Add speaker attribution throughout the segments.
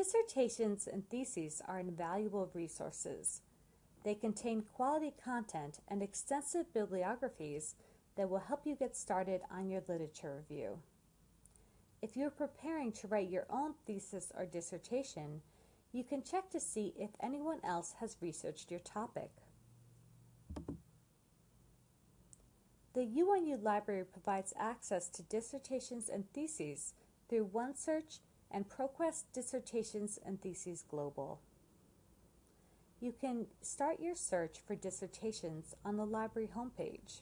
Speaker 1: Dissertations and theses are invaluable resources. They contain quality content and extensive bibliographies that will help you get started on your literature review. If you're preparing to write your own thesis or dissertation, you can check to see if anyone else has researched your topic. The UNU Library provides access to dissertations and theses through OneSearch and ProQuest Dissertations and Theses Global. You can start your search for dissertations on the library homepage.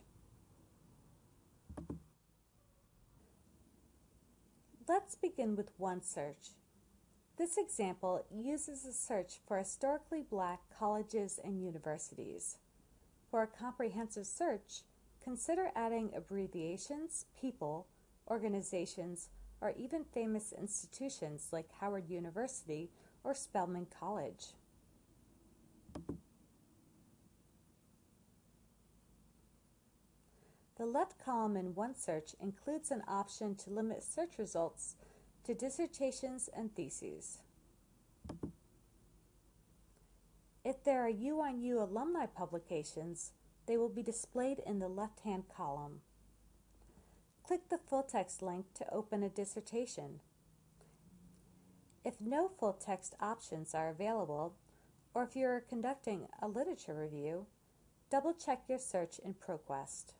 Speaker 1: Let's begin with OneSearch. This example uses a search for historically black colleges and universities. For a comprehensive search, consider adding abbreviations, people, organizations, or even famous institutions like Howard University or Spelman College. The left column in OneSearch includes an option to limit search results to dissertations and theses. If there are UNU alumni publications, they will be displayed in the left-hand column. Click the full text link to open a dissertation. If no full text options are available, or if you are conducting a literature review, double check your search in ProQuest.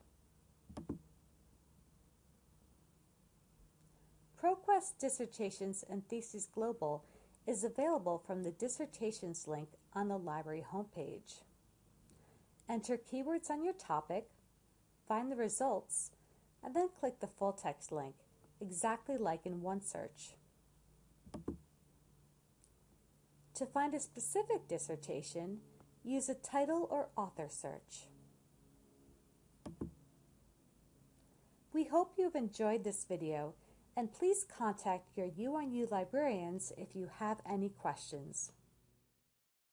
Speaker 1: ProQuest Dissertations and Theses Global is available from the Dissertations link on the library homepage. Enter keywords on your topic, find the results, and then click the full text link, exactly like in OneSearch. To find a specific dissertation, use a title or author search. We hope you've enjoyed this video and please contact your UNU librarians if you have any questions.